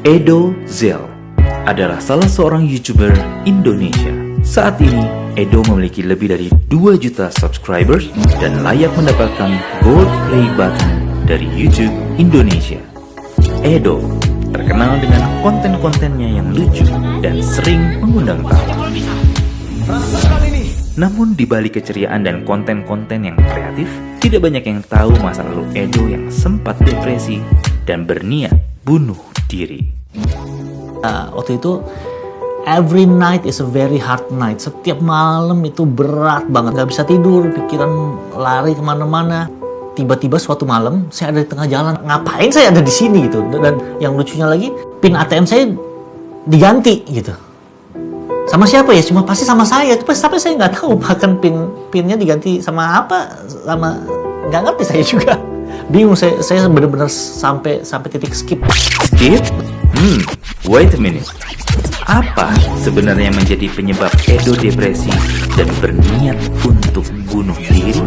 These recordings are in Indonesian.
Edo Zel adalah salah seorang YouTuber Indonesia. Saat ini, Edo memiliki lebih dari 2 juta subscribers dan layak mendapatkan gold play button dari YouTube Indonesia. Edo terkenal dengan konten-kontennya yang lucu dan sering mengundang tawa. Namun di balik keceriaan dan konten-konten yang kreatif, tidak banyak yang tahu masa lalu Edo yang sempat depresi dan berniat bunuh diri. Uh, waktu itu every night is a very hard night. Setiap malam itu berat banget, gak bisa tidur, pikiran lari ke mana-mana. Tiba-tiba suatu malam saya ada di tengah jalan, ngapain saya ada di sini gitu? Dan yang lucunya lagi, pin ATM saya diganti gitu. Sama siapa ya? Cuma pasti sama saya. Tapi saya nggak tahu bahkan pin pinnya diganti sama apa, sama nggak ngerti saya juga. Bingung saya, saya benar-benar sampai sampai titik skip. Skip? Hmm, wait a minute. Apa sebenarnya menjadi penyebab Edo depresi dan berniat untuk bunuh diri?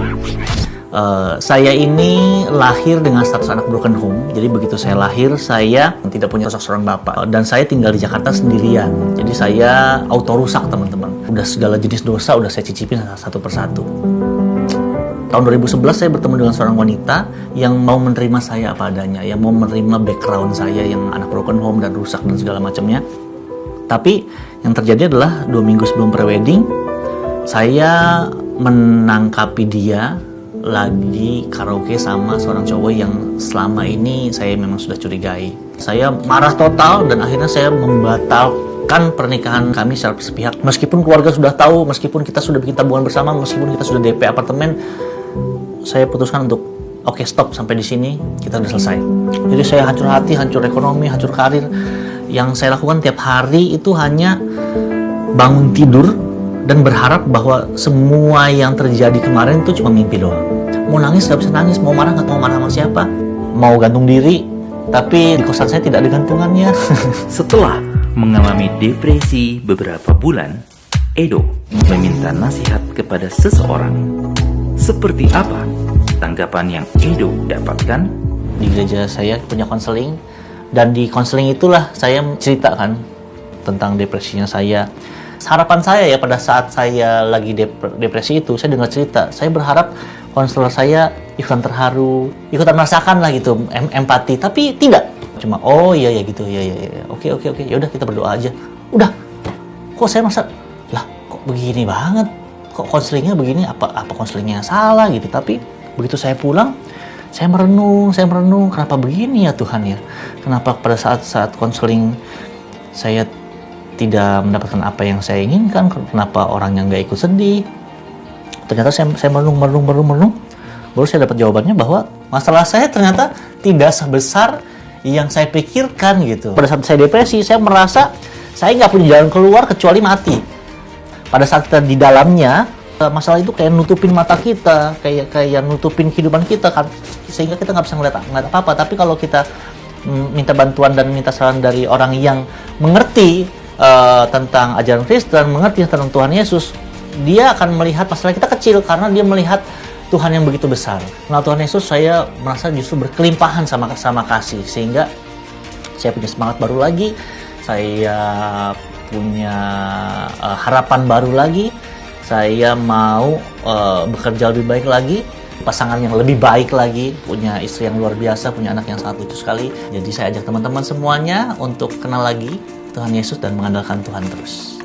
Uh, saya ini lahir dengan status anak broken home. Jadi begitu saya lahir, saya tidak punya sosok seorang bapak. Dan saya tinggal di Jakarta sendirian. Jadi saya auto rusak teman-teman. Udah segala jenis dosa udah saya cicipin satu persatu. Tahun 2011 saya bertemu dengan seorang wanita yang mau menerima saya apa adanya, yang mau menerima background saya yang anak broken home dan rusak dan segala macamnya. Tapi yang terjadi adalah dua minggu sebelum prewedding, saya menangkapi dia lagi karaoke sama seorang cowok yang selama ini saya memang sudah curigai. Saya marah total dan akhirnya saya membatalkan pernikahan kami secara sepihak. Meskipun keluarga sudah tahu, meskipun kita sudah bikin tabungan bersama, meskipun kita sudah DP apartemen, saya putuskan untuk oke okay, stop sampai di sini kita sudah selesai. Jadi saya hancur hati, hancur ekonomi, hancur karir. Yang saya lakukan tiap hari itu hanya bangun tidur dan berharap bahwa semua yang terjadi kemarin itu cuma mimpi doang. Mau nangis gak bisa nangis. Mau marah nggak mau marah sama siapa? Mau gantung diri tapi di kosan saya tidak ada gantungannya. Setelah mengalami depresi beberapa bulan Edo meminta nasihat kepada seseorang seperti apa tanggapan yang Edo dapatkan? Di gereja saya punya konseling dan di konseling itulah saya ceritakan tentang depresinya saya. Harapan saya ya pada saat saya lagi depresi itu saya dengar cerita saya berharap konselor saya ikutan terharu ikutan merasakan lah gitu em empati tapi tidak. Cuma oh iya ya gitu ya ya ya oke oke oke ya udah kita berdoa aja. Udah kok saya masa lah kok begini banget kok konselingnya begini? Apa apa konselingnya salah gitu? Tapi begitu saya pulang saya merenung saya merenung kenapa begini ya Tuhan ya? Kenapa pada saat saat konseling saya tidak mendapatkan apa yang saya inginkan? Kenapa orang yang nggak ikut sedih? Ternyata saya, saya merenung merenung merenung merenung. Baru saya dapat jawabannya bahwa masalah saya ternyata tidak sebesar yang saya pikirkan gitu. Pada saat saya depresi saya merasa saya nggak punya jalan keluar kecuali mati pada saat kita di dalamnya eh, masalah itu kayak nutupin mata kita kayak kayak nutupin kehidupan kita kan sehingga kita nggak bisa ngeliat, ngeliat apa apa tapi kalau kita mm, minta bantuan dan minta saran dari orang yang mengerti uh, tentang ajaran Kristen, mengerti tentang Tuhan Yesus, dia akan melihat masalah kita kecil karena dia melihat Tuhan yang begitu besar. Nah Tuhan Yesus saya merasa justru berkelimpahan sama sama kasih sehingga saya punya semangat baru lagi, saya punya uh, harapan baru lagi, saya mau uh, bekerja lebih baik lagi, pasangan yang lebih baik lagi, punya istri yang luar biasa, punya anak yang sangat lucu sekali. Jadi saya ajak teman-teman semuanya untuk kenal lagi Tuhan Yesus dan mengandalkan Tuhan terus.